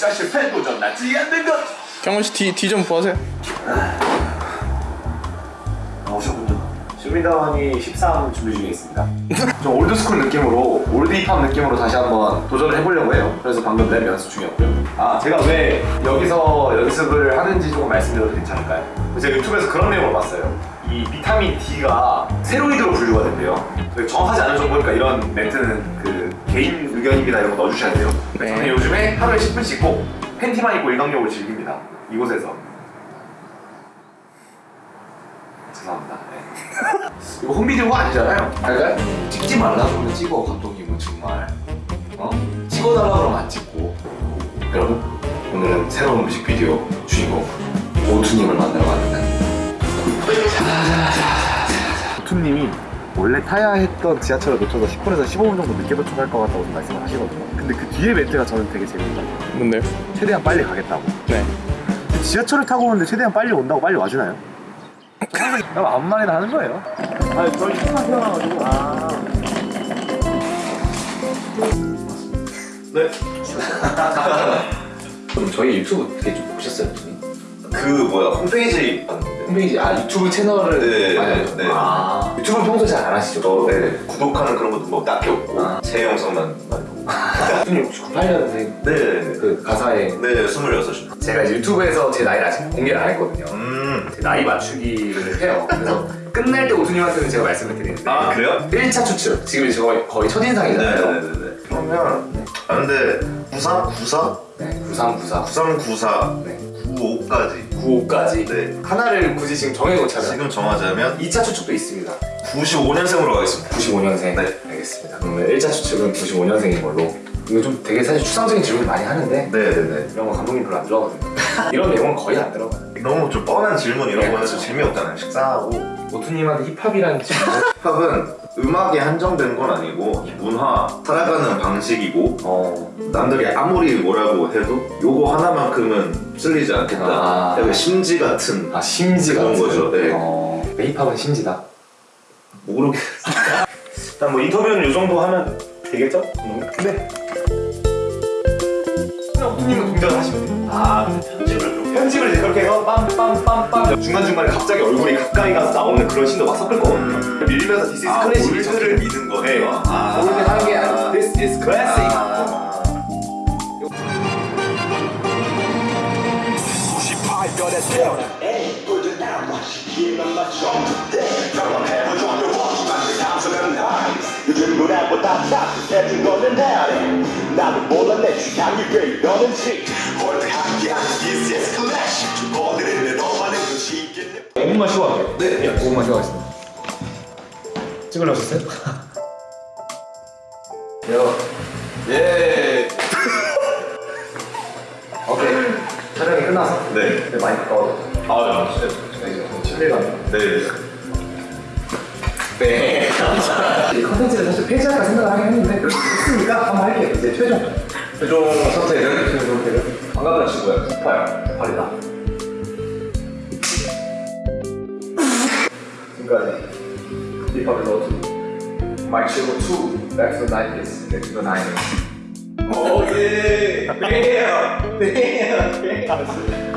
진짜 실패 도전 나지 않는 것 경원 씨뒤좀 보세요. 나오셨군요. 주민다원이 13 준비 중에 있습니다. 좀 올드스쿨 느낌으로 올드 힙합 느낌으로 다시 한번 도전을 해보려고 해요. 그래서 방금 랩 연습 중이었고요. 아 제가 왜 여기서 연습을 하는지 조금 말씀드려도 괜찮을까요? 제가 유튜브에서 그런 내용을 봤어요. 이 비타민 D가 세로이드로 분류가 된대요. 정확하지 않은 정보니까 이런 멘트는 그 개인 의견입니다 이런 거 넣어주셔야 돼요. 네. 저는 요즘에 하루에 10분씩 꼭 팬티만 입고 일광욕을 즐깁니다. 이곳에서. 죄송합니다. 네. 이거 홈비디오가 아니잖아요. 알까요? 찍지 말라 그러면 찍어 감독님은 정말. 어? 찍어달라 그러면 안 찍고. 여러분 오늘은 새로운 뮤직비디오 주인공 오투님을 만나러 왔는데. 오투님이 원래 타야 했던 지하철을 놓쳐서 10분에서 15분 정도 늦게 도착할 것 같다고 말씀을 하시거든요. 근데 그 뒤에 멘트가 저는 되게 재밌다. 뭔데요? 최대한 빨리 가겠다고. 네. 지하철을 타고 오는데 최대한 빨리 온다고 빨리 와주나요? 그냥 아무 말이나 하는 거예요. 아, 저희 신만 태어나가지고. 아. 네. 그럼 저희 유튜브 되게 좀 보셨어요? 좀? 그 뭐야 홈페이지 홈페이지 아 유튜브 채널을 네, 네? 네. 아 유튜브 평소에 잘안 하시죠? 저 네, 구독하는 그런 것도 뭐 딱히 없고 아. 제 영상만 많이 보고 형님 혹시 98년생 네네네 그 가사에 네 26시 제가 이제 유튜브에서 제 나이를 아직 공개를 안 했거든요 음. 제 나이 맞추기를 해요 그래서 끝날 때 오투님한테는 제가 말씀을 드리는데 아 그래요? 1차 추측 지금 이제 거의, 거의 첫인상이잖아요 네네네네 그러면 아 근데 94? 94? 네, 9394 9394 네. 95까지 95까지? 네. 하나를 굳이 지금 정해놓자면 지금 정하자면 2차 추측도 있습니다. 95년생으로 가겠습니다. 95년생? 네. 알겠습니다. 그러면 1차 추측은 95년생인 걸로. 이거 좀 되게 사실 추상적인 질문 많이 하는데 네네네. 이런 거 감독님 별로 안 좋아하거든요. 이런 내용은 거의 안 들어가요 너무 좀 뻔한 질문 이런 네, 거는. 좀 재미없잖아요 식상하고 오투님한테 힙합이라는 질문 힙합은 음악에 한정된 건 아니고 문화 살아가는 방식이고 어... 남들이 아무리 뭐라고 해도 요거 하나만큼은 쓸리지 않겠다 아. 약간 심지 같은 아 심지 그런 같은 거죠, 네. 어... 힙합은 심지다 모르겠어 일단 뭐 인터뷰는 이 정도 하면 되겠죠? 네. 그냥 오투님은 동작을 하시면 돼요 아, 빰빰빰빰. 중간중간에 갑자기 얼굴이 가까이 가서 나오는 그런 씬도 막 섞을 거거든요. 음. 밀면서 디스 이즈 아 클래식 올드를 믿은 네. 아. 올드 하는 게 아니고 This is classic. 아. 98년의 태어나 에이 꼴등 나와 시기만 맞춰. 병원 해보죠. 요거지만 그 감성은 하이 요즘 노래보다 따뜻해진 거는 나래. 나도 몰라 내 취향이 왜 이러는지. 홀드 함께하는 This is classic. 시기는 5분만 쉬고 할게요. 네 5분만 쉬어가겠습니다 찍으려셨어요? 예 오케이 촬영이 끝나서 네. 네, 많이 가까워져 아, 네. 저희 이제 실례가 네. 네. 이 컨텐츠를 사실 폐지할까 생각을 하긴 했는데 했으니까 한번 할게요. 이제 최종. 최종 선택은 최종 선택은 반갑은 친구야. 스파요. 발이다. 지금까지 힙합의 러투 마이크 쉐고 2 Back to the 90s Back to the 90s 오케이. 네. 네.